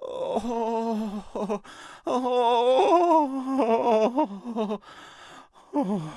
Oh, oh, oh.